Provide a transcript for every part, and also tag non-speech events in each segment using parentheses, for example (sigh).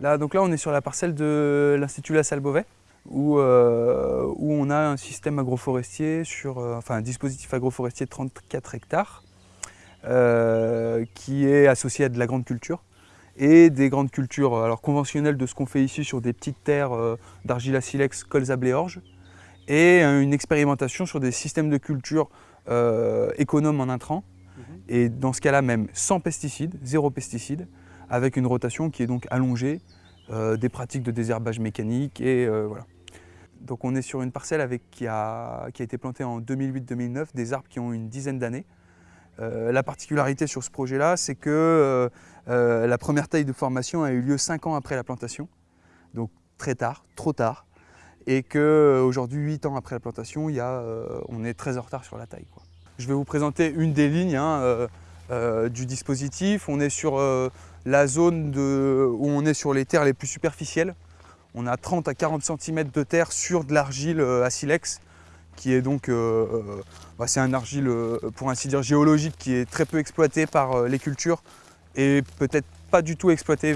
Là, donc là, on est sur la parcelle de l'Institut La Salle Beauvais, où, euh, où, on a un système agroforestier, sur, euh, enfin un dispositif agroforestier de 34 hectares, euh, qui est associé à de la grande culture et des grandes cultures alors, conventionnelles de ce qu'on fait ici sur des petites terres d'argile à silex, colza, orge et une expérimentation sur des systèmes de culture économes en intrants, mhm. et dans ce cas-là même sans pesticides, zéro pesticides, avec une rotation qui est donc allongée, euh, des pratiques de désherbage mécanique et euh, voilà. Donc on est sur une parcelle avec, qui, a, qui a été plantée en 2008-2009, des arbres qui ont une dizaine d'années. Euh, la particularité sur ce projet-là, c'est que la première taille de formation a eu lieu 5 ans après la plantation, donc très tard, trop tard, et qu'aujourd'hui, 8 ans après la plantation, y a, on est très en retard sur la taille. Je vais vous présenter une des lignes hein, du dispositif. On est sur la zone où on est sur les terres les plus superficielles. On a 30 à 40 cm de terre sur de l'argile euh, à silex, qui est donc, euh, euh, bah, c'est un argile pour ainsi dire géologique qui est très peu exploité par les cultures et peut-être pas du tout exploité,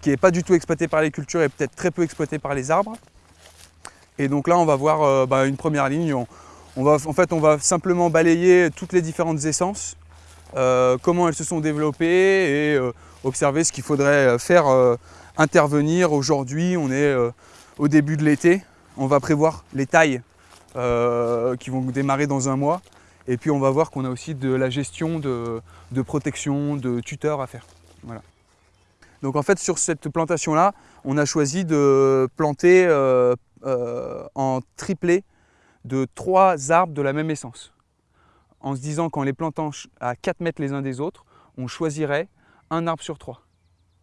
qui est pas du tout exploité par les cultures et peut-être très peu exploité par les arbres. Et donc là on va voir bah, une première ligne, on, va, en fait on va simplement balayer toutes les différentes essences, comment elles se sont développées et observer ce qu'il faudrait euh, faire euh, intervenir aujourd'hui. On est euh, au début de l'été. On va prévoir les tailles qui vont démarrer dans un mois. Et puis on va voir qu'on a aussi de la gestion de, protection, de tuteurs à faire. Voilà. Donc en fait sur cette plantation-là, on a choisi de planter en triplé de trois arbres de la même essence. En se disant qu'en les plantant à 4 mètres les uns des autres, on choisirait un arbre sur trois.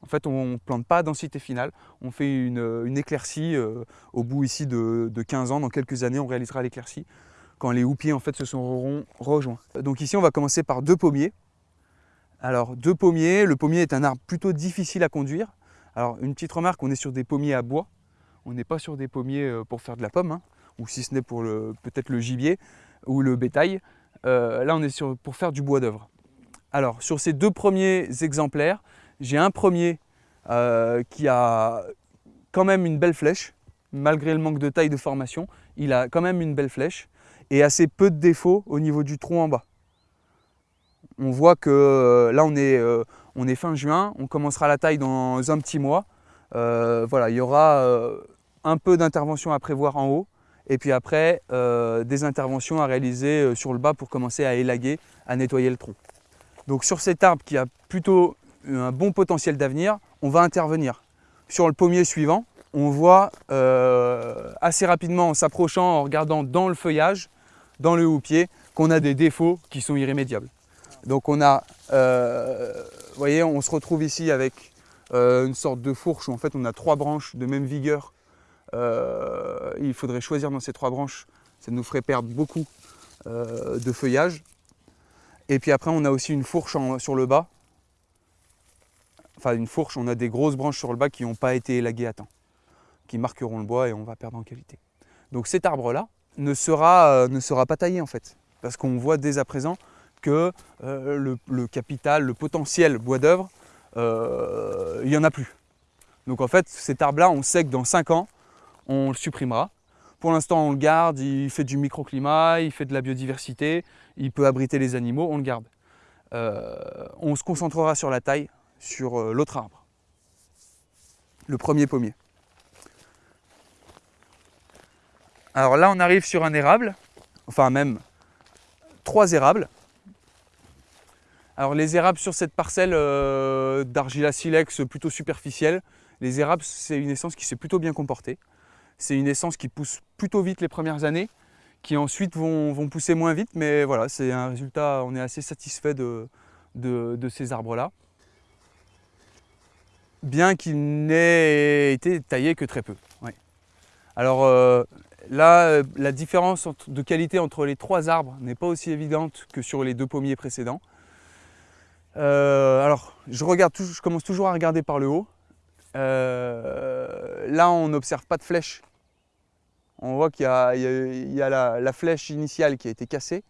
En fait, on ne plante pas à densité finale, on fait une, éclaircie euh, au bout ici de, 15 ans. Dans quelques années, on réalisera l'éclaircie quand les houppiers en fait, se sont rejoints. Donc ici, on va commencer par deux pommiers. Alors, deux pommiers. Le pommier est un arbre plutôt difficile à conduire. Alors, une petite remarque, on est sur des pommiers à bois. On n'est pas sur des pommiers euh, pour faire de la pomme, hein, ou si ce n'est pour peut-être le gibier ou le bétail. Euh, là, on est sur, pour faire du bois d'œuvre. Alors, sur ces deux premiers exemplaires, j'ai un premier euh, qui a quand même une belle flèche, malgré le manque de taille de formation, il a quand même une belle flèche et assez peu de défauts au niveau du tronc en bas. On voit que euh, là on est, euh, on est, fin juin, on commencera la taille dans un petit mois. voilà, il y aura un peu d'intervention à prévoir en haut et puis après des interventions à réaliser sur le bas pour commencer à élaguer, à nettoyer le tronc. Donc sur cet arbre qui a plutôt un bon potentiel d'avenir, on va intervenir. Sur le pommier suivant, on voit euh, assez rapidement en s'approchant, en regardant dans le feuillage, dans le houppier, qu'on a des défauts qui sont irrémédiables. Donc on a, euh, voyez, on se retrouve ici avec euh, une sorte de fourche où en fait on a trois branches de même vigueur. il faudrait choisir dans ces trois branches, ça nous ferait perdre beaucoup de feuillage. Et puis après, on a aussi une fourche sur le bas. Enfin, une fourche, on a des grosses branches sur le bas qui n'ont pas été élaguées à temps, qui marqueront le bois et on va perdre en qualité. Donc cet arbre-là ne sera, euh, ne sera pas taillé en fait, parce qu'on voit dès à présent que euh, le, capital, le potentiel bois d'œuvre, euh, il n'y en a plus. Donc en fait, cet arbre-là, on sait que dans 5 ans, on le supprimera pour l'instant, on le garde, il fait du microclimat, il fait de la biodiversité, il peut abriter les animaux, on le garde. Euh, on se concentrera sur la taille, sur euh, l'autre arbre, le premier pommier. Alors là, on arrive sur un érable, enfin même trois érables. Alors les érables sur cette parcelle euh, d'argila silex plutôt superficielle, les érables, c'est une essence qui s'est plutôt bien comportée. C'est une essence qui pousse plutôt vite les premières années, qui ensuite vont, pousser moins vite, mais voilà, c'est un résultat, on est assez satisfait de, ces arbres-là. Bien qu'il n'ait été taillé que très peu. Alors euh, là, la différence de qualité entre les trois arbres n'est pas aussi évidente que sur les deux pommiers précédents. Euh, alors, je, commence toujours à regarder par le haut. Euh, là, on n'observe pas de flèche on voit qu'il y a, la, flèche initiale qui a été cassée.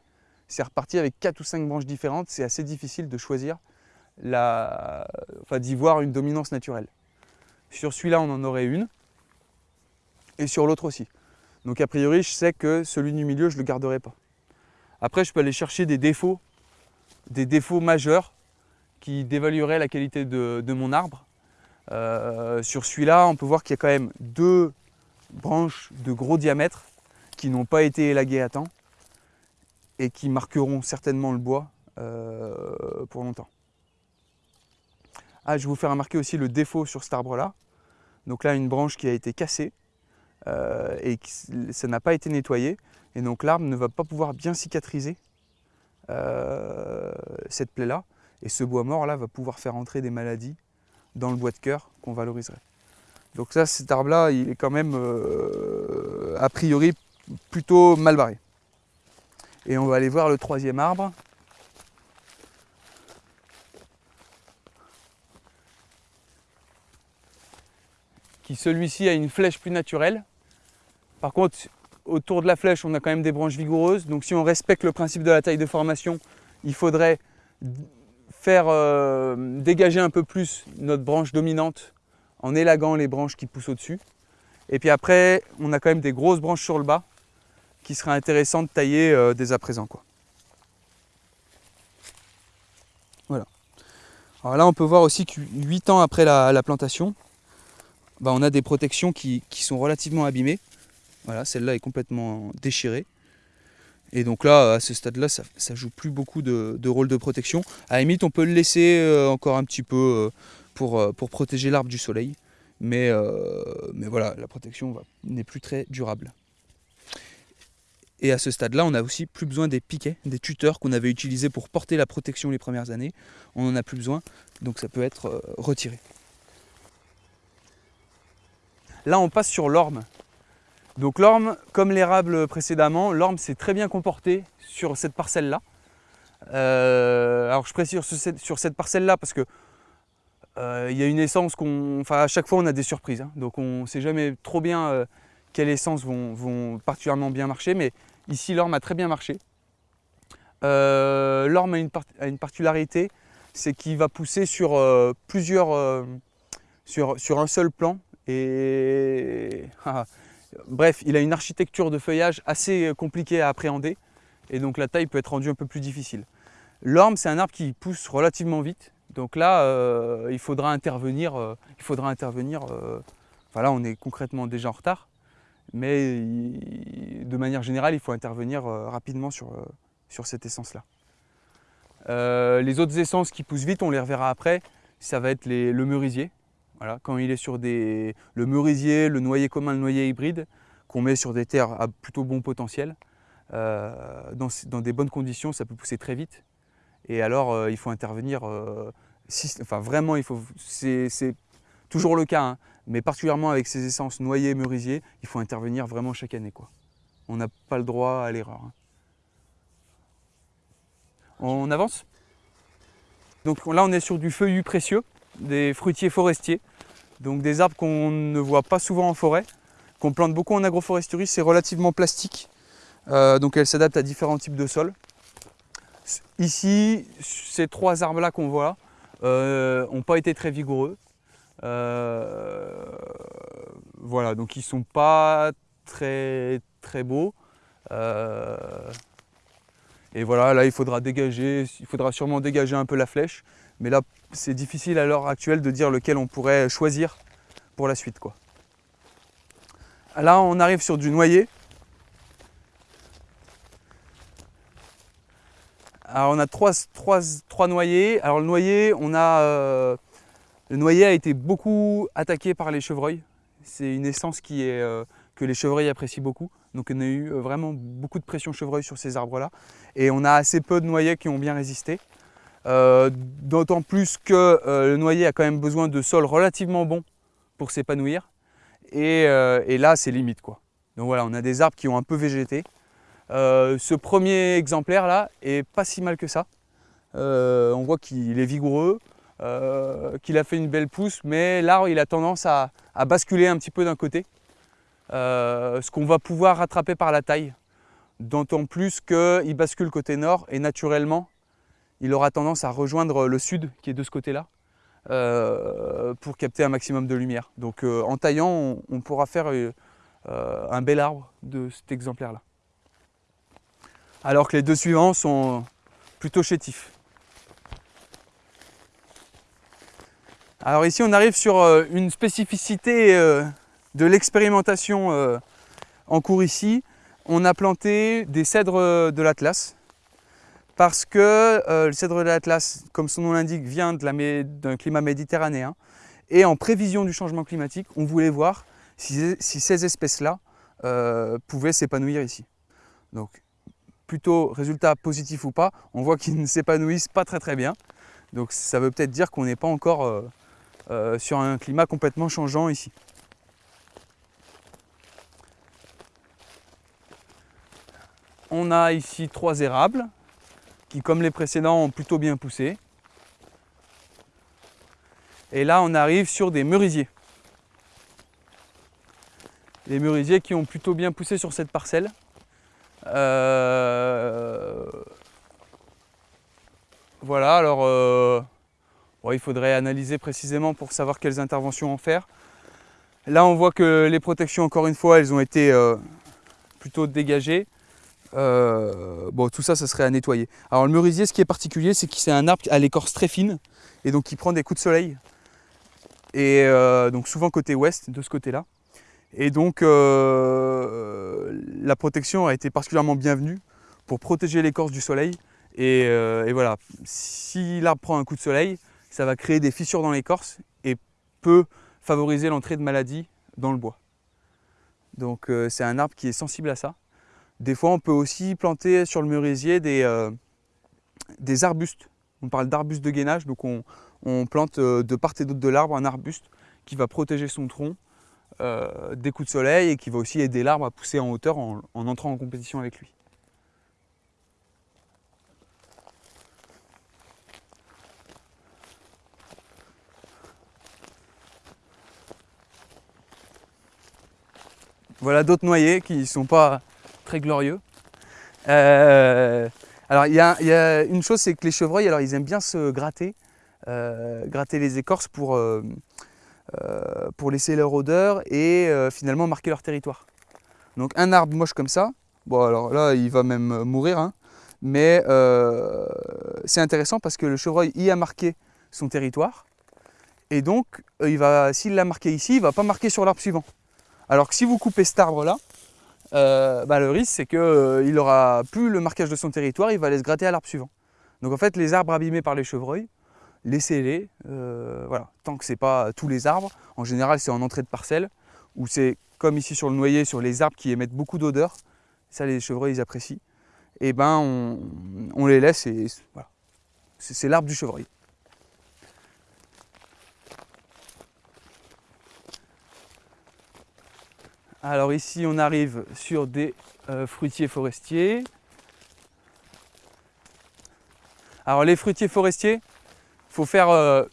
C'est reparti avec 4 ou 5 branches différentes. C'est assez difficile de choisir, enfin, d'y voir une dominance naturelle. Sur celui-là, on en aurait une. Et sur l'autre aussi. Donc a priori, je sais que celui du milieu, je ne le garderai pas. Après, je peux aller chercher des défauts, des défauts majeurs qui dévalueraient la qualité de, mon arbre. Euh, sur celui-là, on peut voir qu'il y a quand même deux branches de gros diamètre qui n'ont pas été élaguées à temps et qui marqueront certainement le bois euh, pour longtemps. Ah, je vais vous faire remarquer aussi le défaut sur cet arbre-là. Donc là, une branche qui a été cassée euh, et ça n'a pas été nettoyé. Et donc l'arbre ne va pas pouvoir bien cicatriser euh, cette plaie-là. Et ce bois mort là va pouvoir faire entrer des maladies dans le bois de cœur qu'on valoriserait. Donc ça, cet arbre-là, il est quand même euh, a priori plutôt mal barré. Et on va aller voir le troisième arbre. Qui celui-ci a une flèche plus naturelle. Par contre, autour de la flèche, on a quand même des branches vigoureuses. Donc si on respecte le principe de la taille de formation, il faudrait faire euh, dégager un peu plus notre branche dominante en élaguant les branches qui poussent au-dessus. Et puis après, on a quand même des grosses branches sur le bas qui seraient intéressantes de tailler euh, dès à présent. Quoi. Voilà. Alors là, on peut voir aussi que 8 ans après la, plantation, bah, on a des protections qui sont relativement abîmées. Voilà, celle-là est complètement déchirée. Et donc là, à ce stade-là, ça, ne joue plus beaucoup de, rôle de protection. À la limite, on peut le laisser euh, encore un petit peu euh, pour, euh, pour protéger l'arbre du soleil. Mais, mais voilà, la protection n'est plus très durable. Et à ce stade-là, on n'a aussi plus besoin des piquets, des tuteurs qu'on avait utilisés pour porter la protection les premières années. On n'en a plus besoin, donc ça peut être retiré. Là, on passe sur l'orme. Donc l'orme, comme l'érable précédemment, l'orme s'est très bien comporté sur cette parcelle-là. Euh, alors je précise sur, cette parcelle-là parce que euh, il y a une essence qu'on... Enfin à chaque fois on a des surprises. Hein. donc on ne sait jamais trop bien euh, quelles essences vont, particulièrement bien marcher. Mais ici l'orme a très bien marché. l'orme a une, particularité, c'est qu'il va pousser sur plusieurs... Sur, sur, un seul plan. Et... (laughs) Ah, Bref, il a une architecture de feuillage assez euh, compliquée à appréhender et donc la taille peut être rendue un peu plus difficile. L'orme, c'est un arbre qui pousse relativement vite, donc là, euh, il faudra intervenir. Euh, il faudra intervenir voilà, on est concrètement déjà en retard, mais de manière générale, il faut intervenir rapidement sur, sur cette essence-là. les autres essences qui poussent vite, on les reverra après, ça va être le merisier, quand il est sur des, le merisier, le noyer commun, le noyer hybride, qu'on met sur des terres à plutôt bon potentiel, euh, dans, des bonnes conditions, ça peut pousser très vite. Et alors, euh, il faut intervenir, euh, enfin vraiment, c'est toujours le cas, hein, mais particulièrement avec ces essences noyer, merisier, il faut intervenir vraiment chaque année. On n'a pas le droit à l'erreur. Hein. On avance? Donc là, on est sur du feuillu précieux, des fruitiers forestiers. Donc des arbres qu'on ne voit pas souvent en forêt, qu'on plante beaucoup en agroforesterie, c'est relativement plastique. Euh, donc elle s'adapte à différents types de sols. Ici, ces trois arbres-là qu'on voit n'ont euh, pas été très vigoureux. Euh, voilà, donc ils sont pas très, très beaux. et voilà, là il faudra dégager, il faudra sûrement dégager un peu la flèche. Mais là, c'est difficile à l'heure actuelle de dire lequel on pourrait choisir pour la suite. Quoi. Là, on arrive sur du noyer. Alors, on a trois, noyers. Alors, le noyer, on a, euh, le noyer a été beaucoup attaqué par les chevreuils. C'est une essence euh, que les chevreuils apprécient beaucoup. Donc, on a eu euh, vraiment beaucoup de pression chevreuil sur ces arbres-là. Et on a assez peu de noyers qui ont bien résisté. D'autant plus que le noyer a quand même besoin de sols relativement bons pour s'épanouir. Euh, et, là, c'est limite. Quoi. Donc voilà, on a des arbres qui ont un peu végété. Ce premier exemplaire là est pas si mal que ça. on voit qu'il est vigoureux, qu'il a fait une belle pousse, mais l'arbre il a tendance à, basculer un petit peu d'un côté. ce qu'on va pouvoir rattraper par la taille. D'autant plus qu'il bascule côté nord et naturellement il aura tendance à rejoindre le sud qui est de ce côté-là. pour capter un maximum de lumière. Donc en taillant, on, pourra faire un bel arbre de cet exemplaire-là. Alors que les deux suivants sont plutôt chétifs. Alors ici on arrive sur une spécificité de l'expérimentation en cours ici. On a planté des cèdres de l'Atlas parce que euh, le cèdre de l'Atlas, comme son nom l'indique, vient d'un climat méditerranéen. Et en prévision du changement climatique, on voulait voir si, ces espèces-là euh, pouvaient s'épanouir ici. Plutôt résultat positif ou pas, on voit qu'ils (laughs) ne s'épanouissent pas très très bien. Donc ça veut peut-être dire qu'on n'est pas encore euh, sur un climat complètement changeant ici. On a ici trois érables qui, comme les précédents, ont plutôt bien poussé. Et là, on arrive sur des merisiers. Les merisiers qui ont plutôt bien poussé sur cette parcelle. Euh, voilà, alors euh, il faudrait analyser précisément pour savoir quelles interventions en faire. Là, on voit que les protections, encore une fois, elles ont été euh, plutôt dégagées. Bon, tout ça, ça serait à nettoyer. Alors le merisier, ce qui est particulier, c'est que c'est un arbre à l'écorce très fine et donc qui prend des coups de soleil. Et donc souvent côté ouest, de ce côté-là. Et donc euh, la protection a été particulièrement bienvenue pour protéger l'écorce du soleil. Et, et voilà, si l'arbre prend un coup de soleil, ça va créer des fissures dans l'écorce et peut favoriser l'entrée de maladies dans le bois. Donc c'est un arbre qui est sensible à ça. Des fois, on peut aussi planter sur le merisier des, euh, des arbustes. On parle d'arbustes de gainage, donc on, plante euh, de part et d'autre de l'arbre un arbuste qui va protéger son tronc euh, des coups de soleil et qui va aussi aider l'arbre à pousser en hauteur en, entrant en compétition avec lui. Voilà d'autres noyers qui ne sont pas très glorieux. Euh, alors il y, a une chose, c'est que les chevreuils, alors ils aiment bien se gratter, euh, gratter les écorces pour, pour laisser leur odeur et finalement marquer leur territoire. Donc un arbre moche comme ça, bon alors là il va même mourir, hein, mais c'est intéressant parce que le chevreuil y a marqué son territoire et donc s'il l'a marqué ici, il ne va pas marquer sur l'arbre suivant. Alors que si vous coupez cet arbre là, euh, bah, le risque c'est qu'il euh, n'aura plus le marquage de son territoire, il va aller se gratter à l'arbre suivant. Donc en fait les arbres abîmés par les chevreuils, laissez-les, euh, voilà, tant que ce n'est pas tous les arbres, en général c'est en entrée de parcelle, ou c'est comme ici sur le noyer, sur les arbres qui émettent beaucoup d'odeur, ça les chevreuils ils apprécient, et ben on, les laisse et voilà, c'est l'arbre du chevreuil. Alors ici, on arrive sur des euh, fruitiers forestiers. Alors les fruitiers forestiers, faut faire... Euh,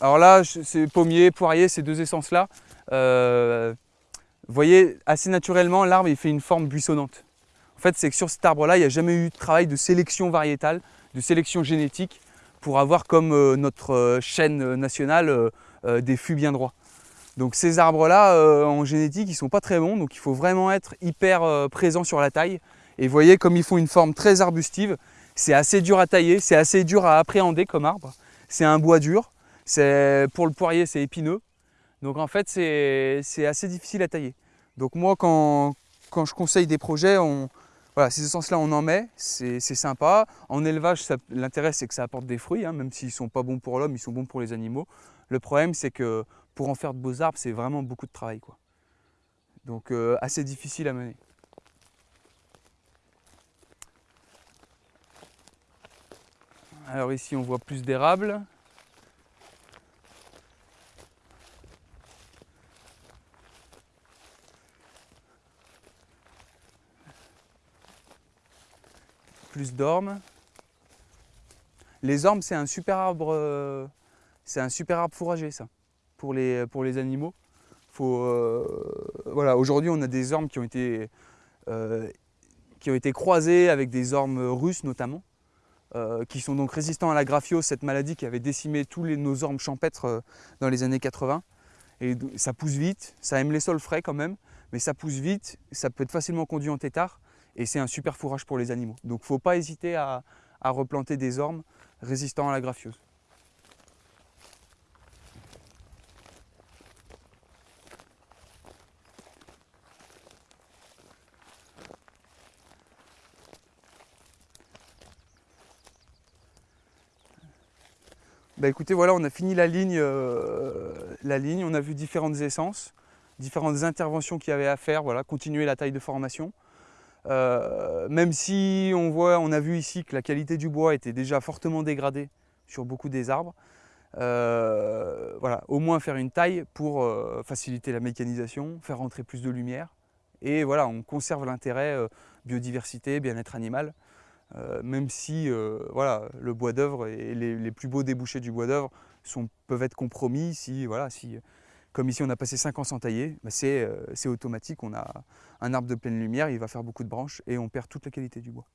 alors là, c'est pommier, poirier, ces deux essences-là. Euh, vous voyez, assez naturellement, l'arbre il fait une forme buissonnante. En fait, c'est que sur cet arbre-là, il n'y a jamais eu de travail de sélection variétale, de sélection génétique, pour avoir comme notre chaîne nationale des fûts bien droits. Donc ces arbres-là, euh, en génétique, ils ne sont pas très bons, donc il faut vraiment être hyper euh, présent sur la taille. Et vous voyez, comme ils font une forme très arbustive, c'est assez dur à tailler, c'est assez dur à appréhender comme arbre. C'est un bois dur, pour le poirier, c'est épineux. Donc en fait, c'est assez difficile à tailler. Donc moi, quand, je conseille des projets, voilà, ces essences-là, on en met, c'est sympa. En élevage, l'intérêt, c'est que ça apporte des fruits, hein, même s'ils ne sont pas bons pour l'homme, ils sont bons pour les animaux. Le problème, c'est que pour en faire de beaux arbres, c'est vraiment beaucoup de travail. Quoi. Donc euh, assez difficile à mener. Alors ici on voit plus d'érables. Plus d'ormes. Les ormes c'est un super arbre, euh, c'est un super arbre fourragé ça pour les, pour les animaux. Euh, voilà, Aujourd'hui, on a des ormes qui ont été, euh, qui ont été croisés avec des ormes russes notamment. Qui sont donc résistants à la graphiose, cette maladie qui avait décimé tous nos ormes champêtres dans les années 80. Et ça pousse vite, ça aime les sols frais quand même, mais ça pousse vite, ça peut être facilement conduit en tétard et c'est un super fourrage pour les animaux. Donc il ne faut pas hésiter à, replanter des ormes résistants à la graphiose. Bah écoutez, voilà, on a fini la ligne, euh, la ligne, on a vu différentes essences, différentes interventions qu'il y avait à faire, voilà, continuer la taille de formation. Euh, même si on voit, on a vu ici que la qualité du bois était déjà fortement dégradée sur beaucoup des arbres, euh, voilà, au moins faire une taille pour faciliter la mécanisation, faire rentrer plus de lumière. Et voilà, on conserve l'intérêt biodiversité, bien-être animal. Euh, même si euh, voilà, le bois d'œuvre et les, plus beaux débouchés du bois d'œuvre peuvent être compromis si, voilà, si, comme ici on a passé 5 ans sans tailler, bah, euh, c'est automatique, on a un arbre de pleine lumière, il va faire beaucoup de branches et on perd toute la qualité du bois.